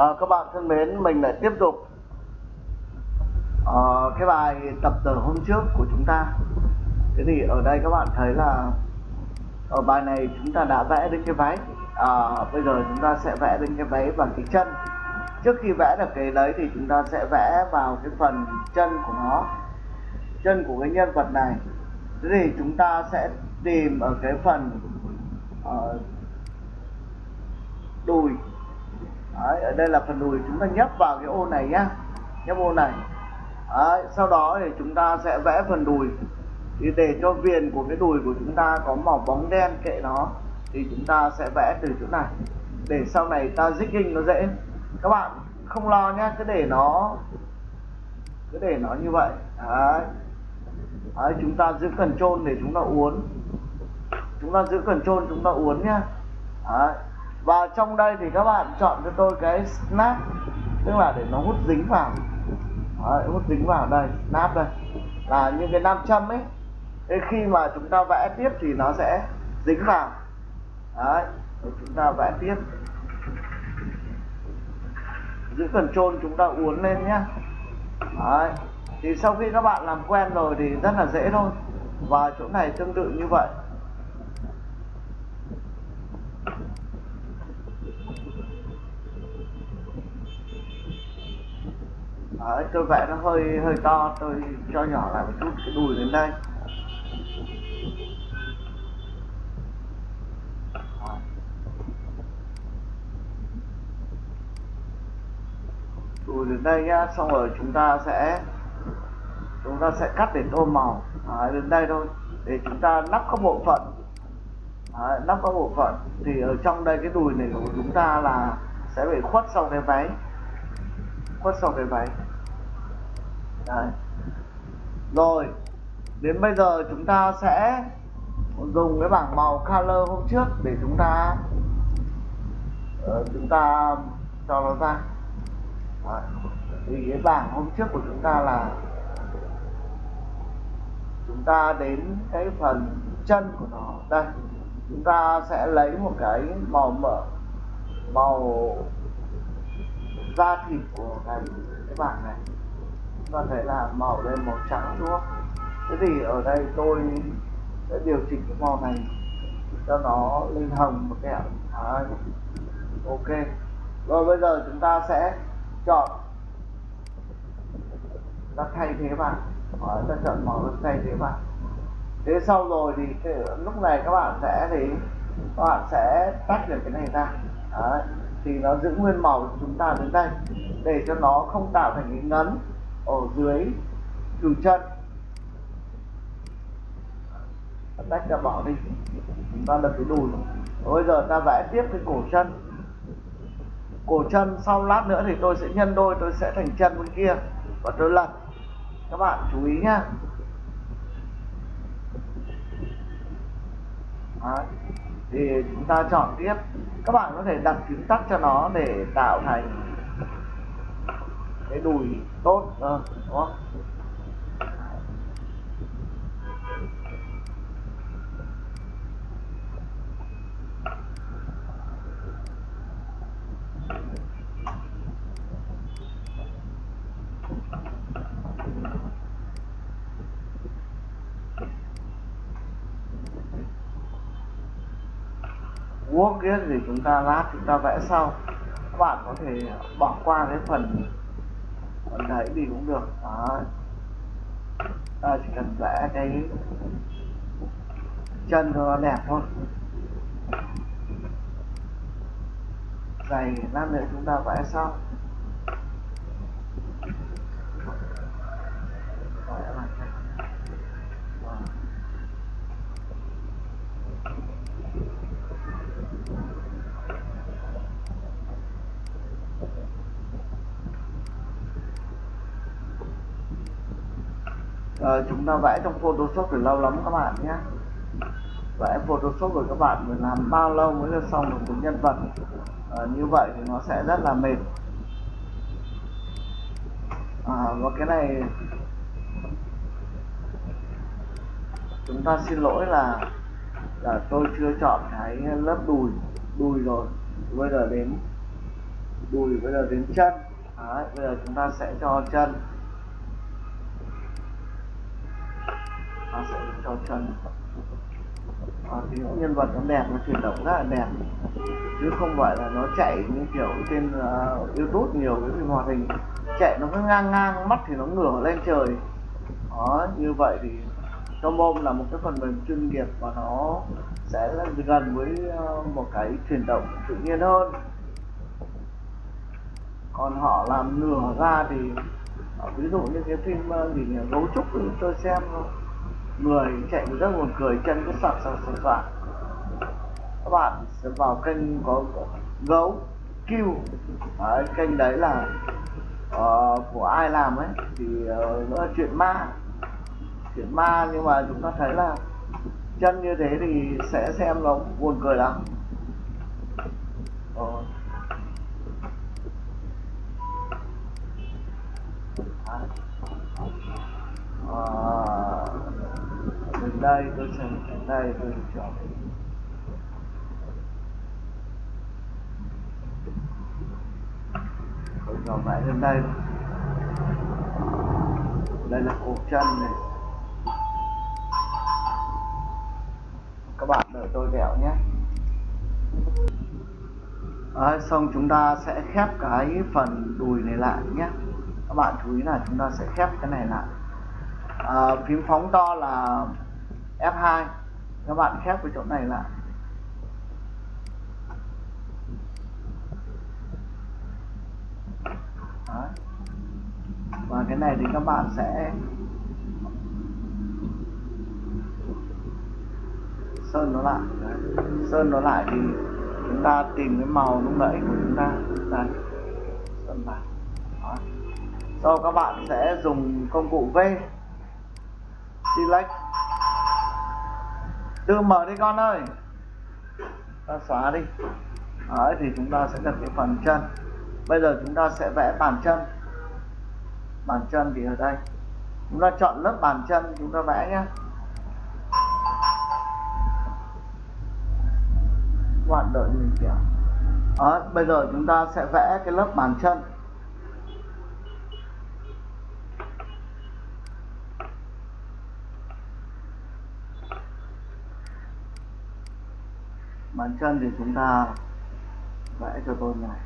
À, các bạn thân mến, mình lại tiếp tục à, cái bài tập từ hôm trước của chúng ta. Thế thì ở đây các bạn thấy là ở bài này chúng ta đã vẽ đến cái váy. À, bây giờ chúng ta sẽ vẽ đến cái váy bằng cái chân. Trước khi vẽ được cái đấy thì chúng ta sẽ vẽ vào cái phần chân của nó, chân của cái nhân vật này. Thế thì chúng ta sẽ tìm ở cái phần uh, đùi Đấy, ở đây là phần đùi chúng ta nhấp vào cái ô này nhá. Nhấp ô này. Đấy, sau đó thì chúng ta sẽ vẽ phần đùi. Thì để cho viền của cái đùi của chúng ta có màu bóng đen kệ nó thì chúng ta sẽ vẽ từ chỗ này. Để sau này ta jigging nó dễ. Các bạn không lo nhá cứ để nó cứ để nó như vậy. Đấy. Đấy, chúng ta giữ cần trôn để chúng ta uốn. Chúng ta giữ cần trôn chúng ta uốn nhá. Đấy và trong đây thì các bạn chọn cho tôi cái snap tức là để nó hút dính vào. Đấy, hút dính vào đây snap đây. Là những cái nam châm ấy. Thế khi mà chúng ta vẽ tiếp thì nó sẽ dính vào. Đấy chúng ta vẽ tiếp. Giữ cần trôn chúng ta uốn lên nhá. Đấy thì sau khi các bạn làm quen rồi thì rất là dễ thôi. Và chỗ này tương tự như vậy. Đấy, tôi vẽ nó hơi hơi to tôi cho nhỏ lại một chút cái đùi đến đây. Đùi đến đây nhá xong rồi chúng ta sẽ chúng ta sẽ cắt để tô màu. Đấy, đến đây thôi để chúng ta lắp các bộ phận. Đấy, lắp các bộ phận. Thì ở trong đây cái đùi này của chúng ta là sẽ bị khuất sau cái váy. Khuất sau cái váy. Đấy. Rồi Đến bây giờ chúng ta sẽ Dùng cái bảng màu color hôm trước Để chúng ta uh, Chúng ta Cho nó ra Đấy. Thì cái bảng hôm trước của chúng ta là Chúng ta đến cái phần chân của nó Đây Chúng ta sẽ lấy một cái màu mỡ Màu Da thịt của cái, cái bảng này ta thấy là màu lên màu trắng đúng không? Thế thì ở đây tôi sẽ điều chỉnh cái màu này cho nó lên hồng một kẹo Đấy. ok. Rồi bây giờ chúng ta sẽ chọn. Ta thay thế vào Đấy, ta chọn màu thay thế vào thế sau rồi thì cái, lúc này các bạn sẽ thì các bạn sẽ tách được cái này ra. Đấy. thì nó giữ nguyên màu của chúng ta đến đây. Để cho nó không tạo thành cái ngấn ở dưới cửu chân. Tách ra bỏ đi. Chúng ta lập cái đùi bây giờ ta vẽ tiếp cái cổ chân. Cổ chân sau lát nữa thì tôi sẽ nhân đôi, tôi sẽ thành chân bên kia. Và tôi lật. Các bạn chú ý nhá. Đấy. thì chúng ta chọn tiếp. Các bạn có thể đặt phím tắt cho nó để tạo thành cái đùi tốt à, đó. Không thì chúng ta lát chúng ta vẽ sau. Các bạn có thể bỏ qua cái phần đẩy đấy thì cũng được. Đó. Ta chỉ cần vẽ cái chân cho nó đẹp thôi. Giày lát nữa chúng ta vẽ sau ờ, chúng ta vẽ trong Photoshop thì lâu lắm các bạn nhé. Vẽ Photoshop rồi các bạn phải làm bao lâu mới được xong được một nhân vật? Ờ, như vậy thì nó sẽ rất là mệt. À, và cái này chúng ta xin lỗi là là tôi chưa chọn cái lớp đùi đùi rồi. Bây giờ đến đùi bây giờ đến chân. Đấy, bây giờ chúng ta sẽ cho chân. Nó sẽ cho chân. À, thì những nhân vật nó đẹp nó chuyển động rất là đẹp. Chứ không phải là nó chạy như kiểu trên uh, youtube nhiều cái phim hoạt hình. Chạy nó cứ ngang ngang mắt thì nó ngửa lên trời. Đó như vậy thì Tomom là một cái phần mềm chuyên nghiệp và nó sẽ gần với ờ, một cái chuyển động tự nhiên hơn. Còn họ làm nửa ra thì ờ, ví dụ như cái phim gì nhỉ? Gấu trúc tôi xem người chạy rất buồn cười chân cứ sặc sặc sặc sạc các bạn sẽ vào kênh có gấu kêu đấy, kênh đấy là uh, của ai làm ấy thì uh, nó là chuyện ma. Chuyện ma nhưng mà chúng ta thấy là chân như thế thì sẽ xem nó buồn cười lắm. Ờ. À, đến đây tôi xem đến đây tôi chọn. Tôi chọn lại lên đây. Đây là cổ chân này. Các bạn đợi tôi vẹo nhé. Đấy, xong chúng ta sẽ khép cái phần đùi này lại nhé. Các bạn chú ý là chúng ta sẽ khép cái này lại. À, phím phóng to là F2 các bạn khép cái chỗ này lại. Đấy. và cái này thì các bạn sẽ sơn nó lại. Đấy. sơn nó lại thì chúng ta tìm cái màu lúc nãy của chúng ta. Đây. Sơn lại. Sau các bạn sẽ dùng công cụ V. Select tự mở đi con ơi. Ta xóa đi. Đấy, thì chúng ta sẽ cần cái phần chân. Bây giờ chúng ta sẽ vẽ bàn chân. Bàn chân thì ở đây. Chúng ta chọn lớp bàn chân chúng ta vẽ nhé. Bạn đợi mình kìa. À, bây giờ chúng ta sẽ vẽ cái lớp bàn chân. Bàn chân thì chúng ta vẽ cho tôi này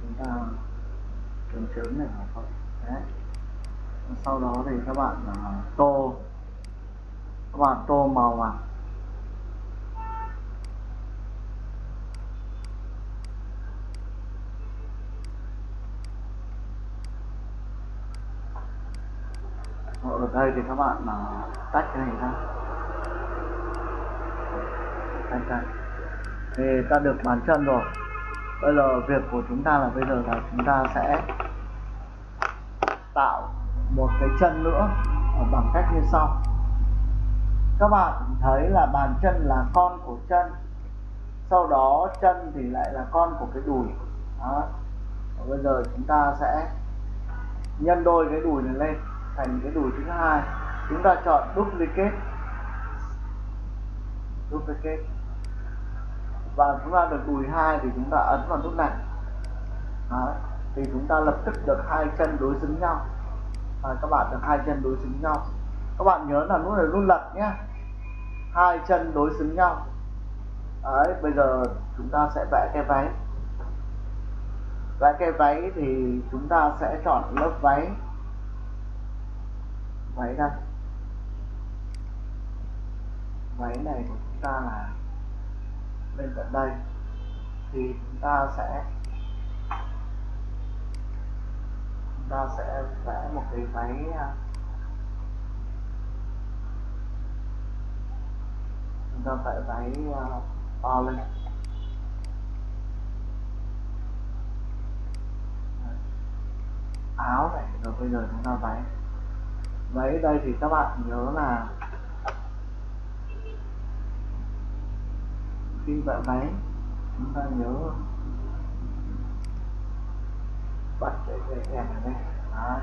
chúng ta chấm chấm này thôi đấy sau đó thì các bạn uh, tô. Các bạn tô màu vào ở đây thì các bạn uh, tách cái này ra. Tách ra. Thì ta được bàn chân rồi. Bây giờ việc của chúng ta là bây giờ là chúng ta sẽ tạo một cái chân nữa bằng cách như sau. Các bạn thấy là bàn chân là con của chân, sau đó chân thì lại là con của cái đùi. Đó. Và bây giờ chúng ta sẽ nhân đôi cái đùi này lên, thành cái đùi thứ hai. Chúng ta chọn duplicate duplicate và chúng ta được đùi hai thì chúng ta ấn vào nút này. Đó. thì chúng ta lập tức được hai chân đối xứng nhau à, các bạn được hai chân đối xứng nhau. Các bạn nhớ là lúc này luôn lật nhé. Hai chân đối xứng nhau. Đấy, bây giờ chúng ta sẽ vẽ cái váy. Vẽ cái váy thì chúng ta sẽ chọn lớp váy. Váy đây. Váy này của chúng ta là bên cạnh đây. Thì chúng ta sẽ ta sẽ vẽ một cái máy à, chúng ta vẽ máy à, to lên. Áo này, rồi bây giờ chúng ta váy váy đây thì các bạn nhớ là khi vẽ váy chúng ta nhớ bắt cái cái đèn này đây Đó.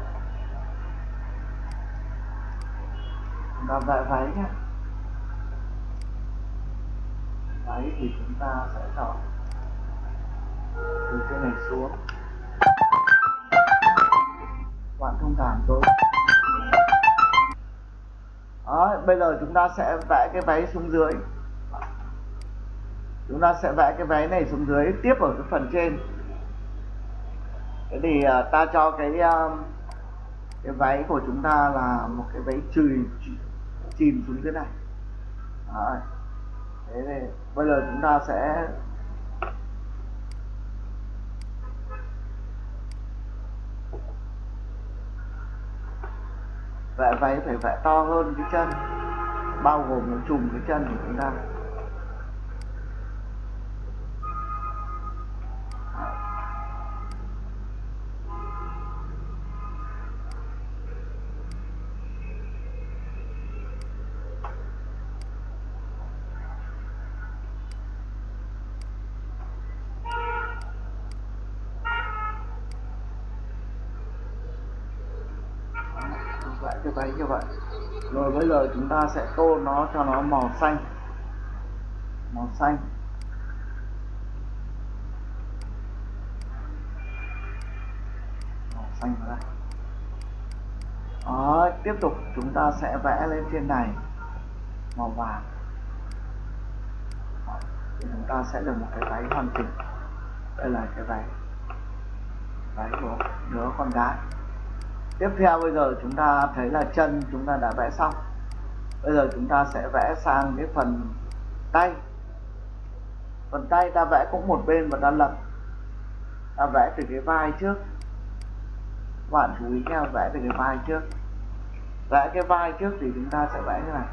chúng ta vẽ váy nhé. Váy thì chúng ta sẽ chọn từ trên này xuống. Bạn thông cảm tôi. Đó, bây giờ chúng ta sẽ vẽ cái váy xuống dưới. Chúng ta sẽ vẽ cái váy này xuống dưới tiếp ở cái phần trên thế thì uh, ta cho cái uh, cái váy của chúng ta là một cái váy chùi chìm xuống thế này Đấy. thế thì bây giờ chúng ta sẽ vẽ váy phải vẽ to hơn cái chân bao gồm nó trùm cái chân của chúng ta giờ chúng ta sẽ tô nó cho nó màu xanh. Màu xanh. Màu xanh vào đây. Đó tiếp tục chúng ta sẽ vẽ lên trên này. Màu vàng. Đó, thì chúng ta sẽ được một cái váy hoàn chỉnh. Đây là cái váy. Váy của đứa con gái. Tiếp theo bây giờ chúng ta thấy là chân chúng ta đã vẽ xong bây giờ chúng ta sẽ vẽ sang cái phần tay. Phần tay ta vẽ cũng một bên và ta lật. Ta vẽ từ cái vai trước. Bạn chú ý nha vẽ từ cái vai trước. Vẽ cái vai trước thì chúng ta sẽ vẽ như này.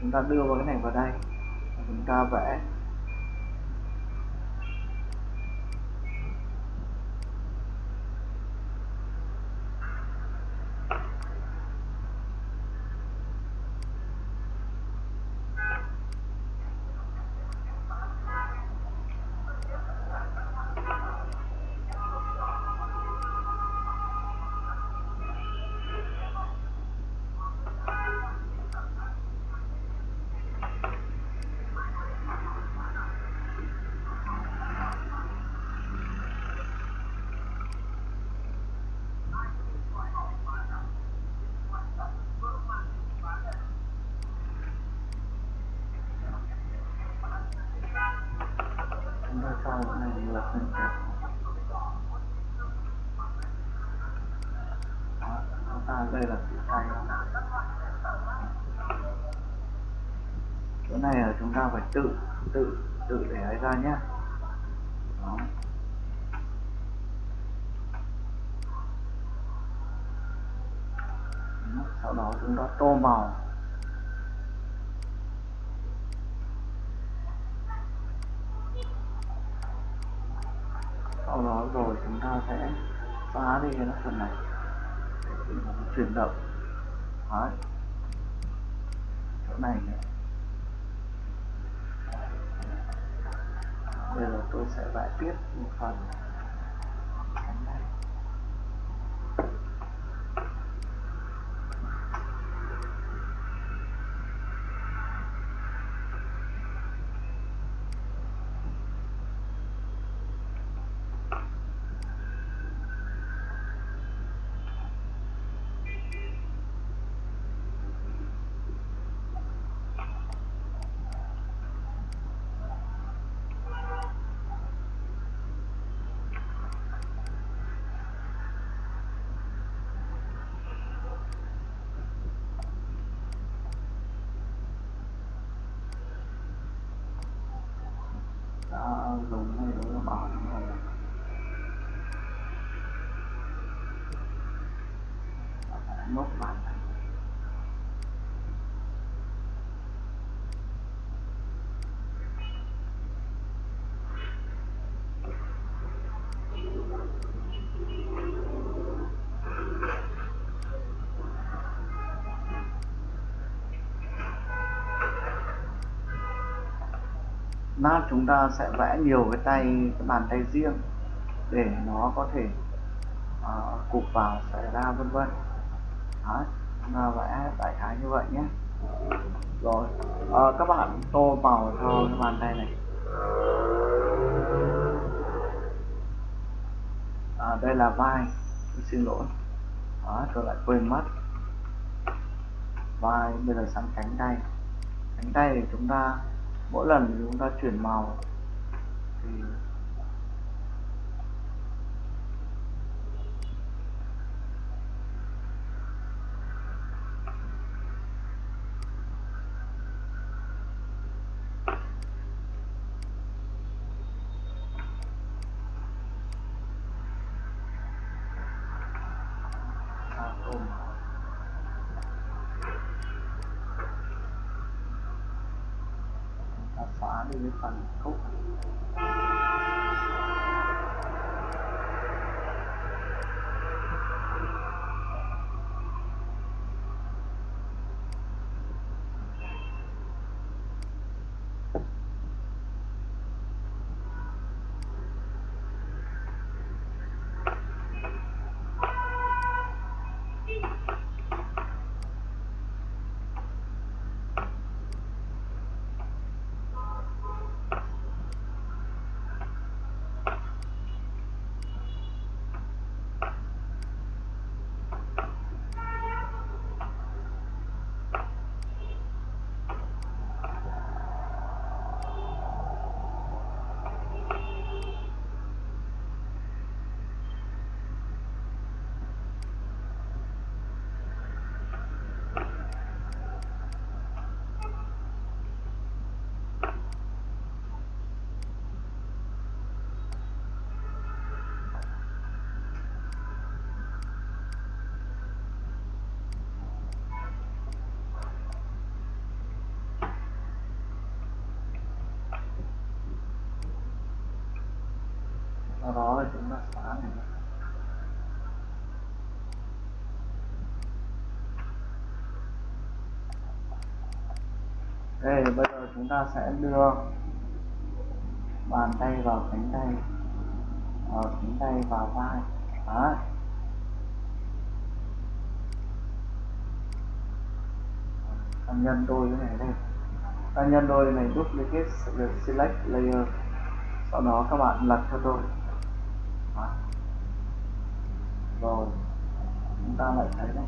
Chúng ta đưa vào cái này vào đây. Chúng ta vẽ chúng sau này lật lên kẹp ta đây là chữ tay. Chỗ này là chúng ta phải tự tự tự để ấy ra nhé. Đó, sau đó chúng ta tô màu. Sau rồi, chúng ta sẽ xóa đi cái phần này. Để chuyển động. Đấy. chỗ này nữa bây giờ tôi sẽ vẽ tiếp một phần. Đã dùng hay đối với bảo những này nốt mát chúng ta sẽ vẽ nhiều cái tay cái bàn tay riêng để nó có thể uh, cụp vào xảy ra vân vân. Đấy, chúng ta vẽ đại khái như vậy nhé. Rồi à, các bạn tô màu cho cái bàn tay này. À, đây là vai xin lỗi. Đó tôi lại quên mất. Vai bây giờ sang cánh tay. Cánh tay thì chúng ta mỗi lần chúng ta chuyển màu thì đi cái phần cốt sau đó thì chúng ta xóa này. Đây bây giờ chúng ta sẽ đưa bàn tay vào cánh tay. Ở cánh tay vào vai. Đó. Ta nhân đôi cái này lên ta nhân đôi này duplicate select layer. Sau đó các bạn lật cho tôi rồi chúng ta lại thấy này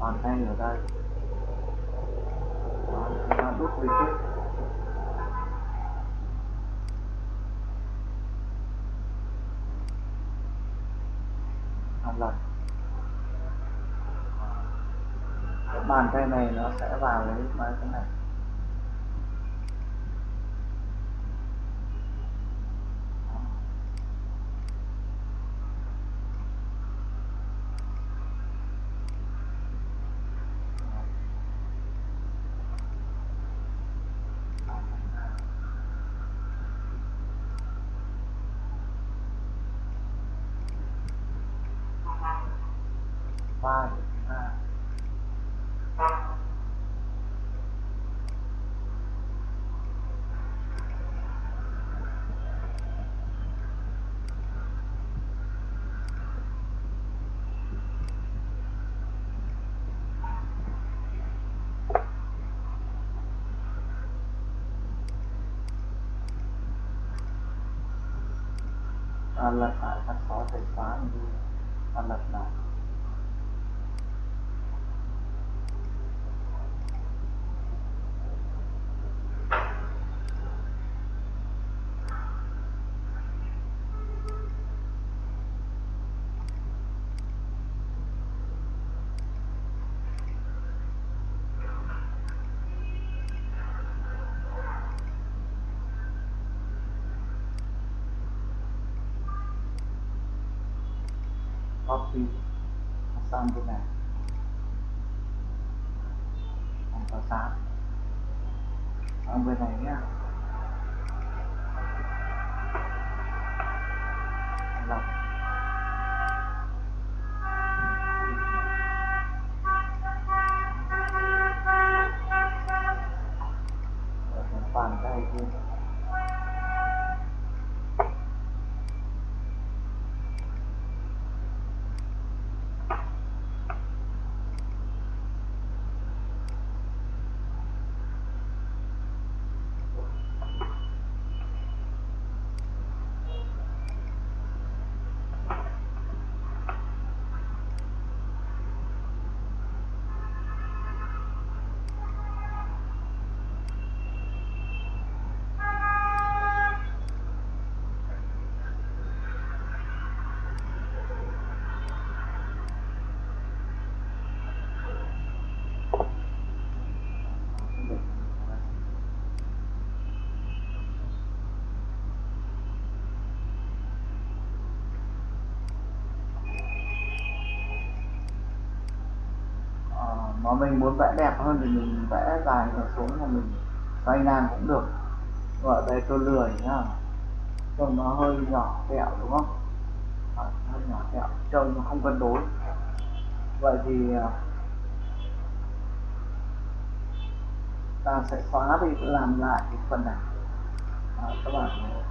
bàn tay ở đây. Đó, chúng ta đút đi kết một lần bàn tay này nó sẽ vào lấy cái này. Ta lật lại các xóa thể xóa đi ta lại mà mình muốn vẽ đẹp hơn thì mình vẽ dài nó xuống mà mình xoay ngang cũng được. Ở đây tôi lười nhá. Trông nó hơi nhỏ kẹo đúng không? À, hơi nhỏ kẹo. Trông nó không cân đối. Vậy thì à, ta sẽ xóa đi làm lại cái phần này. À, các bạn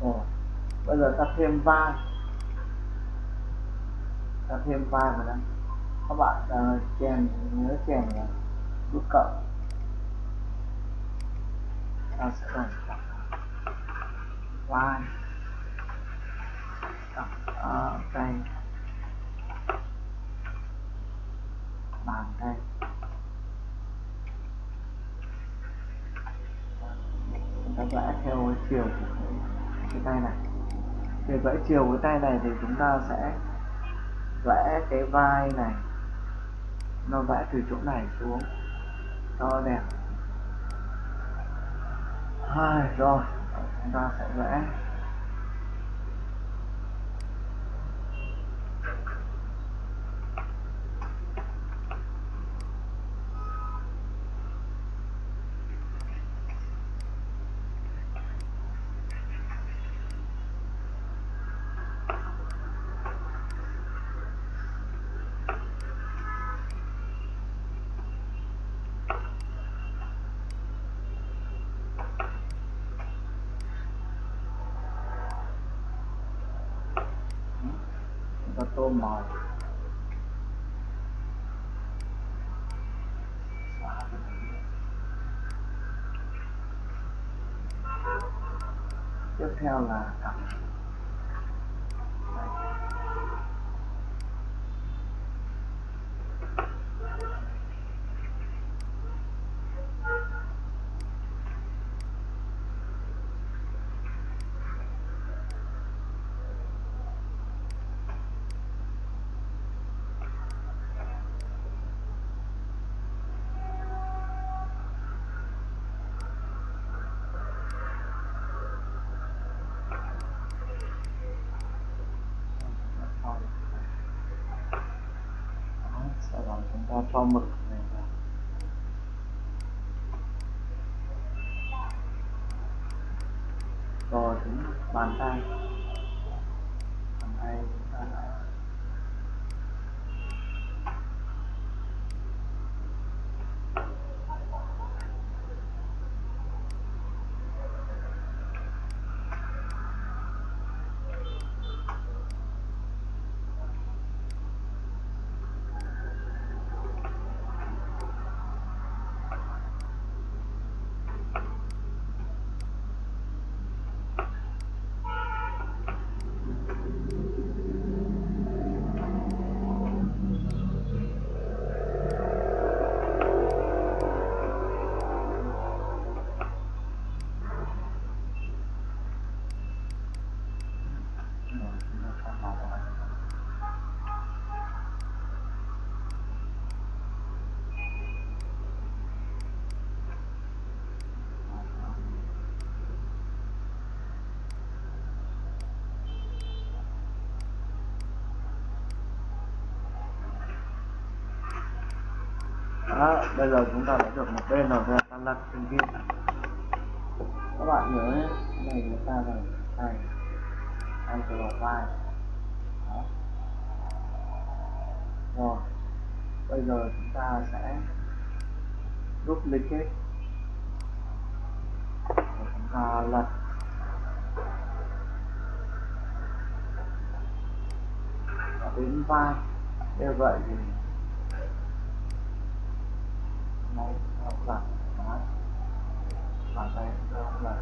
Ồ, bây giờ ta thêm vai. Ta thêm vai vào đây. Các bạn uh, chèn nhớ chèn nút cộng. Ta sẽ đổi vai. Ở đây à, bàn tay. Chúng ta vẽ theo cái chiều của cái tay này để vẽ chiều với tay này thì chúng ta sẽ vẽ cái vai này. Nó vẽ từ chỗ này xuống. Cho đẹp. Hai, rồi. Chúng ta sẽ vẽ. Cho tô màu tiếp theo là cặp Đó, bây giờ chúng ta đã được một bên rồi bây ta lật bên kia các bạn nhớ nhé cái này chúng ta là này ăn từ đầu vai Đó. rồi bây giờ chúng ta sẽ duplicate rồi chúng ta lật. Và đến vai. Như vậy thì này nó lật Đó. bàn tay nó lật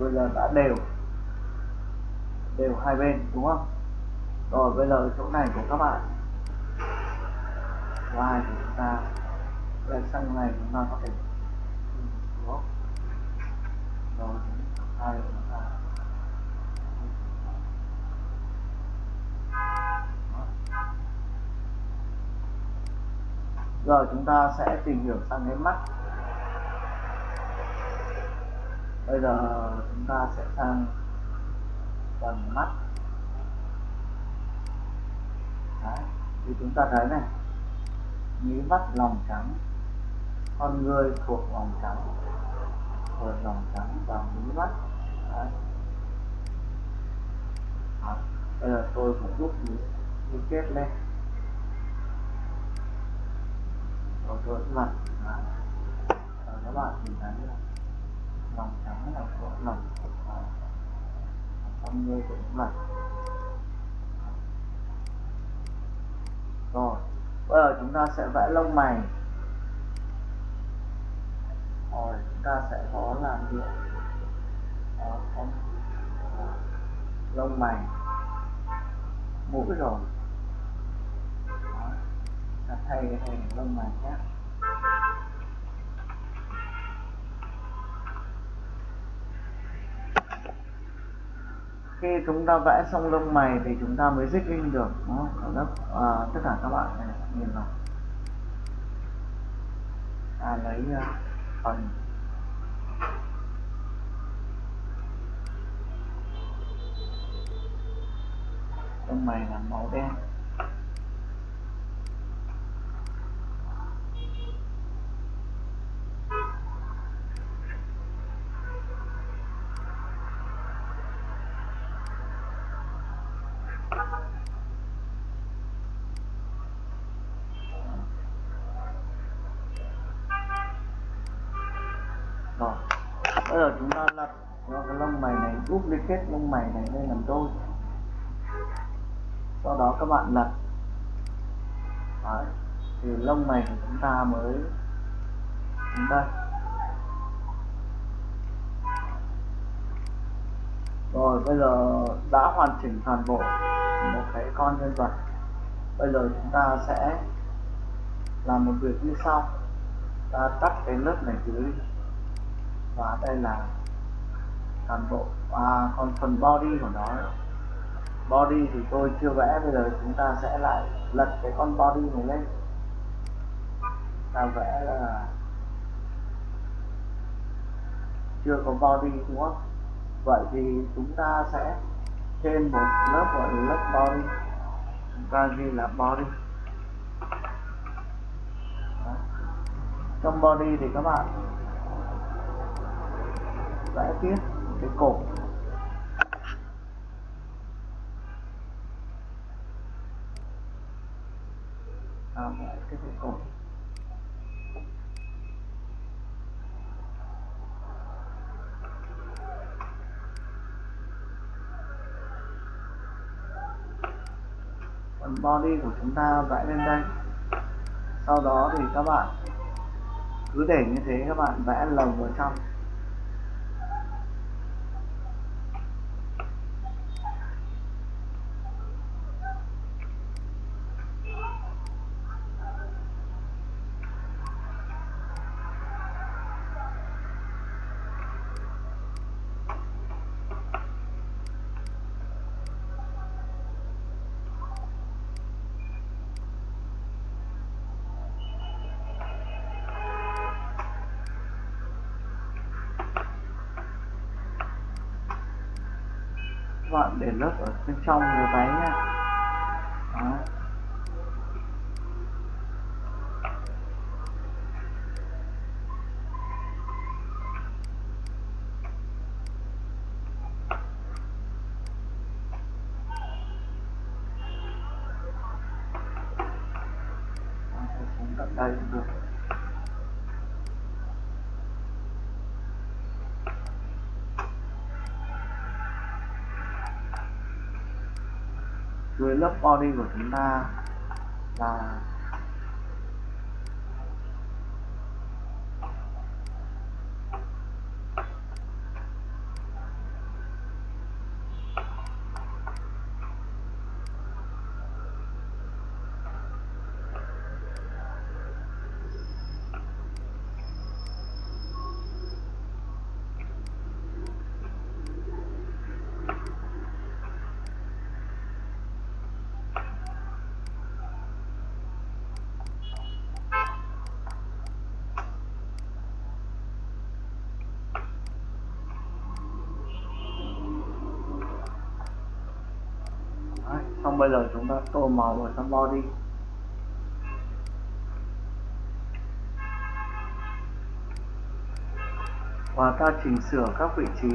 bây giờ đã đều đều hai bên đúng không rồi bây giờ chỗ này của các bạn vai thì chúng ta lên sang này chúng ta có thể đúng không rồi hai giờ chúng ta sẽ tìm hiểu sang cái mắt bây giờ chúng ta sẽ sang phần mắt Đấy. thì chúng ta thấy này mí mắt lòng trắng, con người thuộc lòng trắng, thuộc lòng trắng và mí mắt Đấy. Đấy. bây giờ tôi cũng rút mí kết lên rồi tôi mặt Đấy. và các bạn nhìn thấy là lòng trắng là thuộc lòng và con người cũng là rồi bây giờ chúng ta sẽ vẽ lông mày. Rồi chúng ta sẽ có là hiệu Đó, ờ, con lông mày. Mũi rồi hay thay lông mày khác khi chúng ta vẽ xong lông mày thì chúng ta mới dích in được đúng không? Lớp, à, tất cả các bạn này nhìn vào à, lấy uh, phần. Lông mày là màu đen. Rồi bây giờ chúng ta lật cho cái lông mày này duplicate lông mày này lên làm đôi. Sau đó các bạn lật. Đấy. thì lông mày của chúng ta mới đến đây. rồi, bây giờ đã hoàn chỉnh toàn bộ một cái con nhân vật. Bây giờ chúng ta sẽ làm một việc như sau. Ta tắt cái lớp này dưới và đây là toàn bộ à, còn phần body của nó. Body thì tôi chưa vẽ bây giờ chúng ta sẽ lại lật cái con body này lên. Ta vẽ là chưa có body đúng không? Vậy thì chúng ta sẽ thêm một lớp gọi là lớp body. Chúng ta ghi là body. Đó. trong body thì các bạn vẽ tiếp cái cổ à, vẽ cái cái cổ phần body của chúng ta vẽ lên đây. Sau đó thì các bạn cứ để như thế các bạn vẽ lồng vào trong. Để lớp ở bên trong người váy nha Đó. Đây được với lớp body của chúng ta là bây giờ chúng ta tô màu vào trong body và ta chỉnh sửa các vị trí.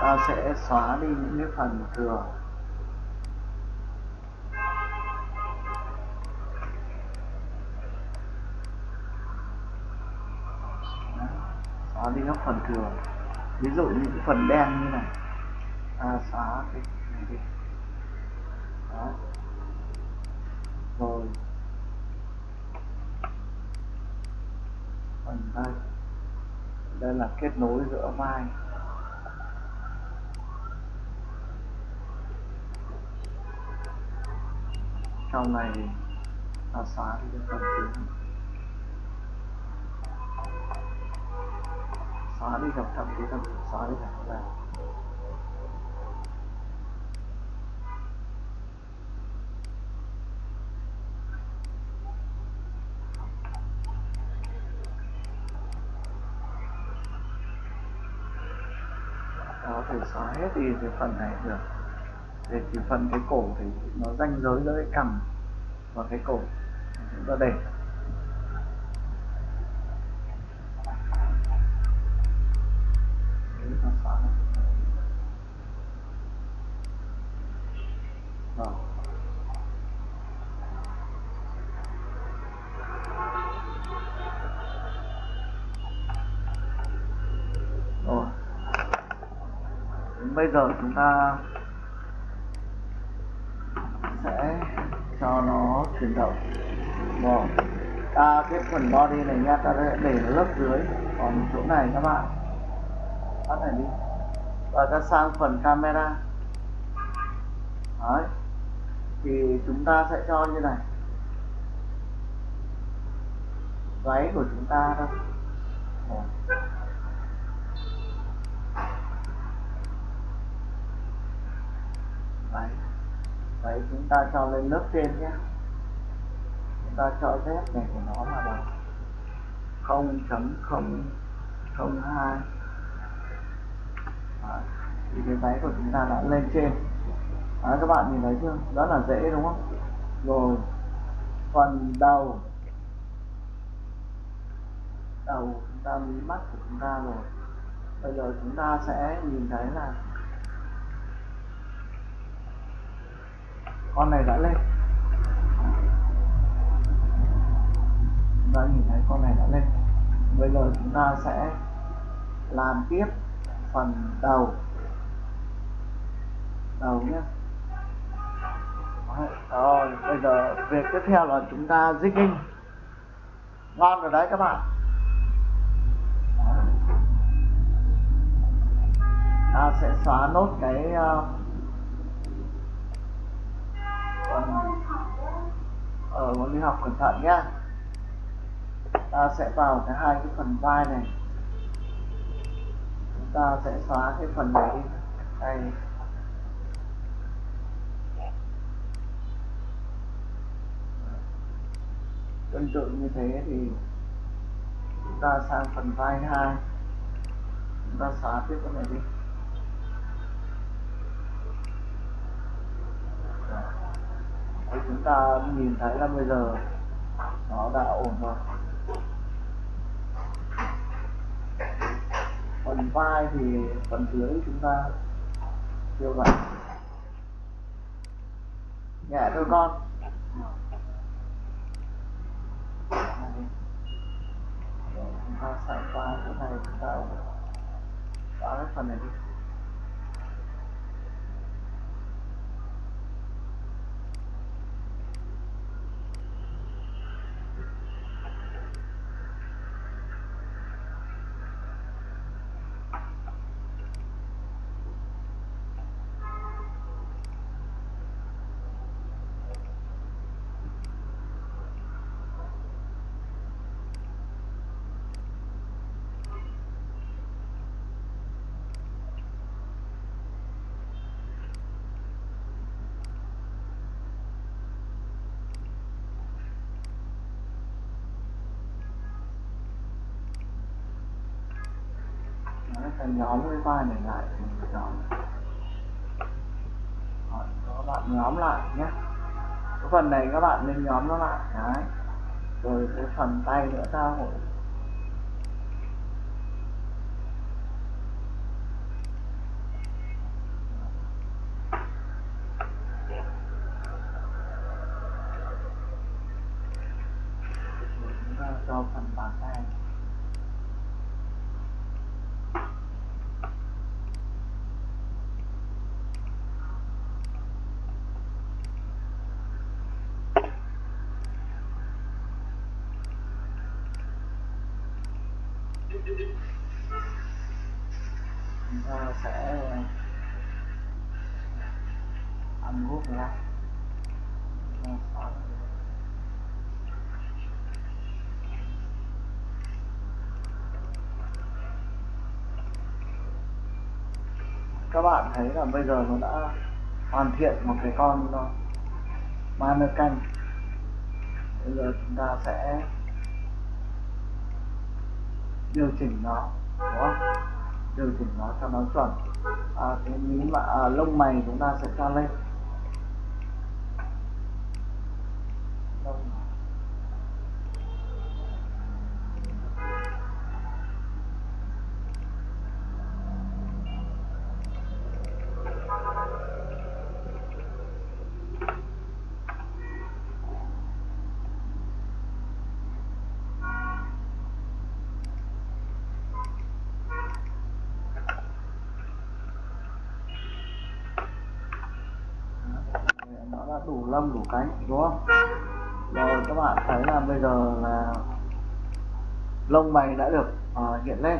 Ta sẽ xóa đi những cái phần thừa. Xóa đi các phần thừa. Ví dụ như cái phần đen như này. Ta xóa cái này đi. Đó. rồi. Phần đây đây là kết nối giữa vai. Sau này ta xóa đi cái phần chính xóa đi dòng thậm chí thậm xóa đi thẳng cái này có thể xóa hết đi cái phần này được. Để chỉ phần cái cổ thì nó ranh giới giữa cái cằm và cái cổ. Chúng ta để Đấy, ta xóa này. Rồi. Rồi. Đến bây giờ chúng ta sẽ cho nó chuyển động. Rồi. Ta cái phần body này nha, ta sẽ để nó lớp dưới, còn chỗ này các bạn. Tắt này đi. Và ta sang phần camera. Đấy. Thì chúng ta sẽ cho như này. Váy của chúng ta đâu vậy vậy chúng ta cho lên lớp trên nhé. Chúng ta cho z này của nó là bằng 0.002 à, thì cái váy của chúng ta đã lên trên. À các bạn nhìn thấy chưa? Đó là dễ đúng không? Rồi phần đầu. Đầu chúng ta mí mắt của chúng ta rồi. Bây giờ chúng ta sẽ nhìn thấy là con này đã lên. Đã nhìn thấy con này đã lên. Bây giờ chúng ta sẽ làm tiếp phần đầu. Đầu nhé. Rồi bây giờ việc tiếp theo là chúng ta zigging ngon rồi đấy các bạn. Ta sẽ xóa nốt cái uh, ở môn ờ, đi học cẩn thận nhá. Ta sẽ vào cái hai cái phần vai này. Chúng ta sẽ xóa cái phần này đi. Đây. Tương tự như thế thì chúng ta sang phần vai hai. Chúng ta xóa tiếp cái này đi. Thì chúng ta nhìn thấy là bây giờ nó đã ổn rồi. Phần vai thì phần dưới chúng ta chưa vậy. Nhẹ thôi con. Rồi, chúng ta sẽ qua cái này chúng ta xóa cái phần này đi Đấy, ta nhóm cái vai này lại thành nhóm Rồi, các bạn nhóm lại nhé. Cái phần này các bạn nên nhóm nó lại đấy. Rồi cái phần tay nữa ta hội cho phần bàn tay chúng ta sẽ ăn gút ra các bạn thấy là bây giờ nó đã hoàn thiện một cái con mannequin bây giờ chúng ta sẽ điều chỉnh nó đúng không? Điều chỉnh nó cho nó chuẩn. À, cái mí mà à, lông mày chúng ta sẽ cho lên nó đã đủ lông đủ cánh đúng không? Rồi các bạn thấy là bây giờ là lông mày đã được uh, hiện lên.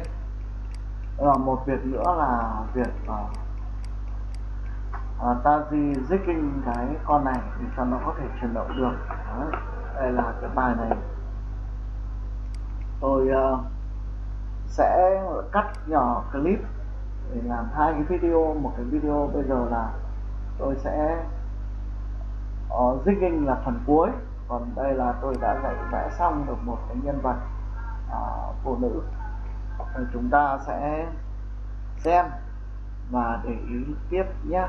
Rồi một việc nữa là việc uh, uh, ta di zicking cái con này thì cho nó có thể chuyển động được. Đấy. đây là cái bài này. Tôi uh, sẽ cắt nhỏ clip để làm hai cái video. Một cái video bây giờ là tôi sẽ Ờ, uh, jigging là phần cuối. Còn đây là tôi đã dạy vẽ xong được một cái nhân vật uh, phụ nữ. Rồi chúng ta sẽ xem và để ý tiếp nhé